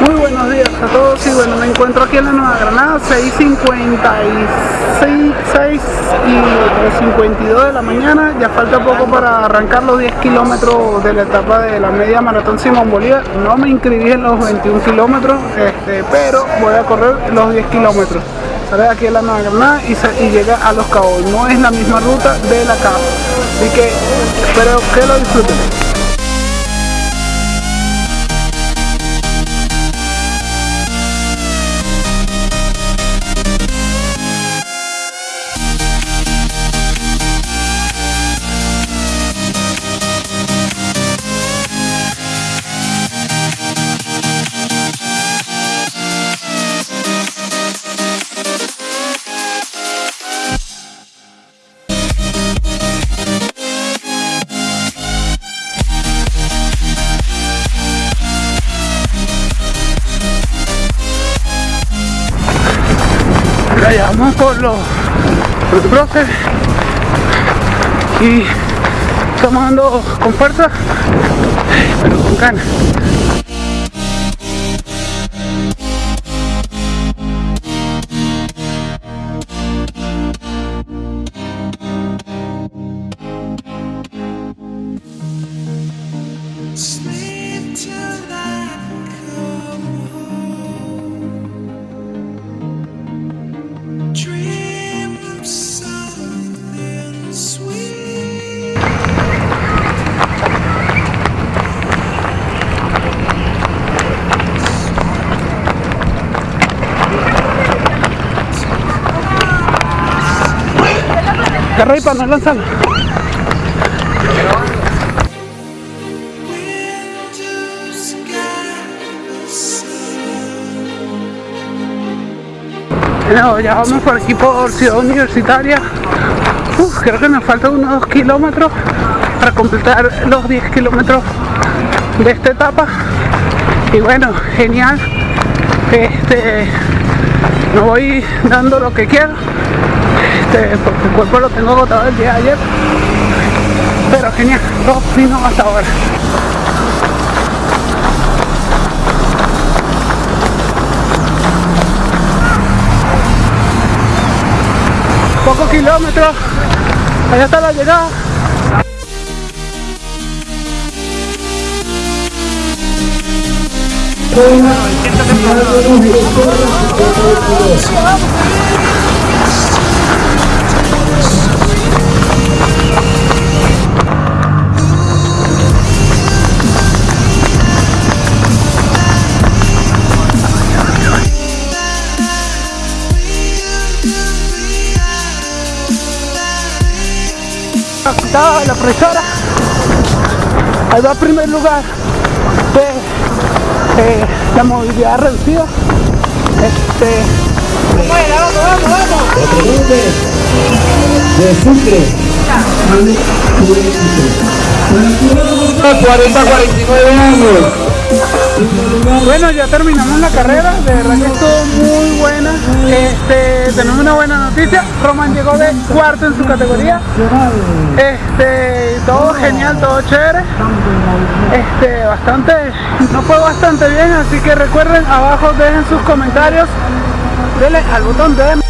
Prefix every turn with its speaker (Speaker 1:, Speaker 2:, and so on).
Speaker 1: Muy buenos días a todos y bueno, me encuentro aquí en la Nueva Granada, 6.56 y 52 de la mañana, ya falta poco para arrancar los 10 kilómetros de la etapa de la media maratón Simón Bolívar, no me inscribí en los 21 kilómetros, este, pero voy a correr los 10 kilómetros, sale de aquí en la Granada y, y llega a Los Cabos, no es la misma ruta de la Cabo, así que espero que lo disfruten. La llevamos por los, los brotes y estamos dando con fuerza, pero con ganas. Agarra ahí para lanzarlo. No, ya vamos por aquí por Ciudad Universitaria. Creo que nos faltan unos 2 kilómetros para completar los 10 kilómetros de esta etapa. Y bueno, genial. Este, no voy dando lo que quiero. Este, porque el cuerpo lo tengo agotado el día de ayer. Pero genial, todo fino hasta ahora. Pocos kilómetros. Allá está la llegada. Está la profesora. Ahí va primer lugar de eh, la movilidad reducida. Este,
Speaker 2: de Sucre. 40 49 años.
Speaker 1: Bueno, ya terminamos la carrera, de verdad que estuvo muy buena. Este, tenemos una buena noticia, Roman llegó de cuarto en su categoría. Este, todo genial, todo chévere. Este, bastante, no fue bastante bien, así que recuerden, abajo dejen sus comentarios, denle al botón de